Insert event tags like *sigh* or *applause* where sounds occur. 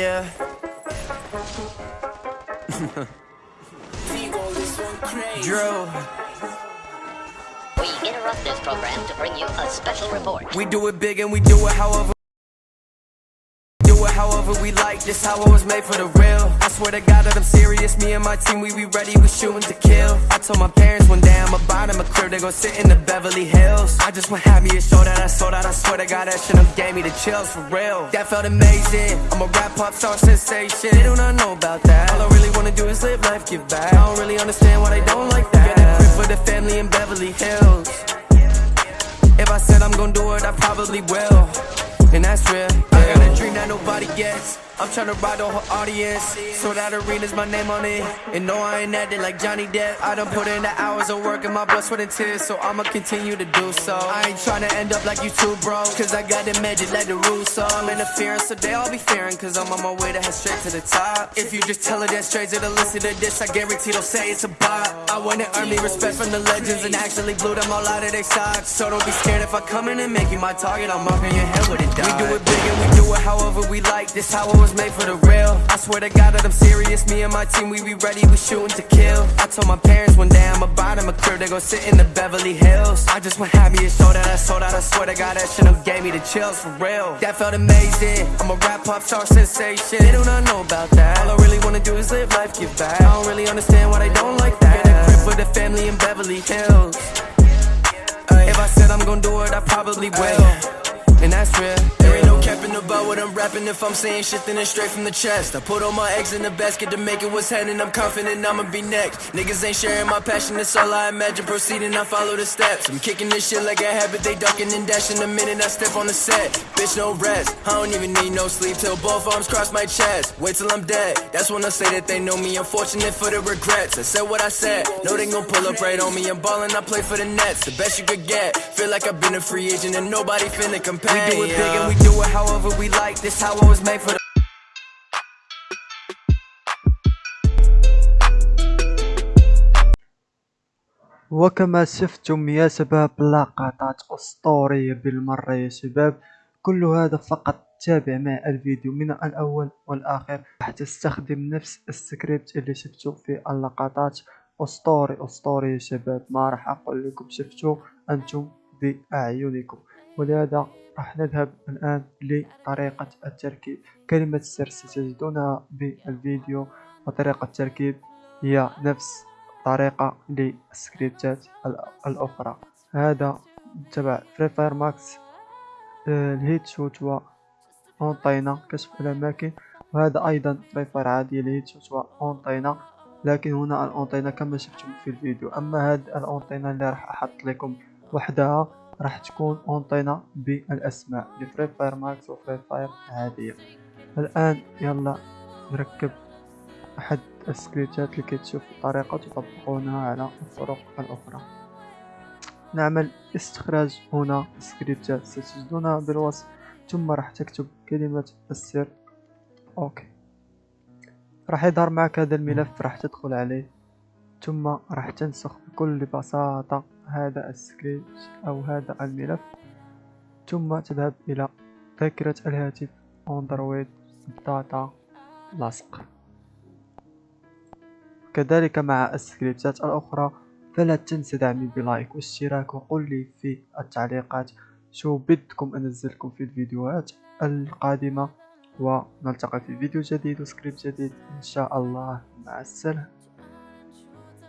yeah. *laughs* Drew. We interrupt this program to bring you a special report. We do it big and we do it however. However we like, just how I was made for the real. I swear to God that I'm serious. Me and my team, we be ready, we shooting to kill. I told my parents one day I'm about them a crib, they gon' sit in the Beverly Hills. I just want have me a show that I sold out. I swear to God that shit done gave me the chills for real. That felt amazing. I'm a rap pop star sensation. They do not know about that. All I really wanna do is live life, give back. I don't really understand why they don't like that. Get a crib for the family in Beverly Hills. If I said I'm gonna do it, I probably will. And that's real. Nobody gets. I'm tryna ride the whole audience. So that arena's my name on it. And no, I ain't acting like Johnny Depp. I done put in the hours of work and my blood, sweat, and tears. So I'ma continue to do so. I ain't tryna end up like you two, bro. Cause I got the magic like the Russo. I'm interfering, so they all be fearing. Cause I'm on my way to head straight to the top. If you just tell her that straight to the listen to this, I guarantee they'll say it's a bop. I wanna earn me respect from the legends and actually blew them all out of their socks. So don't be scared if I come in and make you my target. I'm marking your head with a dot. We do it big and we do it however we like. This how it was made for the real. I swear to God that I'm serious. Me and my team, we be ready, we shooting to kill. I told my parents one day I'm about them a crib, they gon' sit in the Beverly Hills. I just want have me a show that I sold out. I swear to God that shit done gave me the chills for real. That felt amazing. I'm a rap pop star sensation. They do not know about that. All I really wanna do is live life, give back. I don't really understand why they don't like that. Get a crib for the family in Beverly Hills. If I said I'm gonna do it, I probably will. And that's real. About what I'm rapping. If I'm saying shit then it's straight from the chest. I put all my eggs in the basket to make it what's happening. I'm confident I'ma be next. Niggas ain't sharing my passion, that's all I imagine. Proceeding, I follow the steps. I'm kicking this shit like a habit. They ducking and dashing. The minute I step on the set Bitch, no rest, I don't even need no sleep Till both arms cross my chest. Wait till I'm dead, that's when I say that they know me. Unfortunate for the regrets, I said what I said. Know they gon' pull up right on me. I'm ballin', I play for the Nets. The best you could get. Feel like I've been a free agent And nobody finna compare We do it big and we do it however we like. This how it was made for the. وكما شفتم يا شباب لقطات أسطورية بالمرة يا شباب كل هذا فقط تابع مع الفيديو من الأول والآخر راح تستخدم نفس السكريبت اللي شفتوا في اللقطات أسطوري أسطوري يا شباب ما راح أقول لكم شفتوا أنتم بأعينكم ولهذا راح نذهب الآن لطريقة التركيب. كلمة السر ستجدونها بالفيديو وطريقة التركيب هي نفس طريقة للسكريبتات الأخرى. هذا تبع فري فاير ماكس الهيت شوت و أونطينا كشف الأماكن. وهذا أيضا فري فاير عادية الهيت شوت و أونطينا لكن هنا الأونطينا كما شفتم في الفيديو. أما هذه الأونطينا اللي راح أحط لكم وحدها راح تكون أونطينا بالأسماء. لفري فاير ماكس وفري فاير عادية. الآن يلا نركب أحد السكريبتات لكي تشوفوا الطريقة تطبقونها على الطرق الأخرى. نعمل استخراج هنا سكريبتات ستجدونها بالوصف. ثم راح تكتب كلمة السر. أوكي. راح يظهر معك هذا الملف. راح تدخل عليه. ثم راح تنسخ بكل بساطة هذا السكريبت أو هذا الملف ثم تذهب إلى ذاكرة الهاتف أندرويد داتا لاصق كذلك مع السكريبتات الأخرى فلا تنسى دعمي بلايك واشتراك وقل لي في التعليقات شو بدكم أنزلكم في الفيديوهات القادمة ونلتقي في فيديو جديد وسكريبت جديد. إن شاء الله مع السلامة.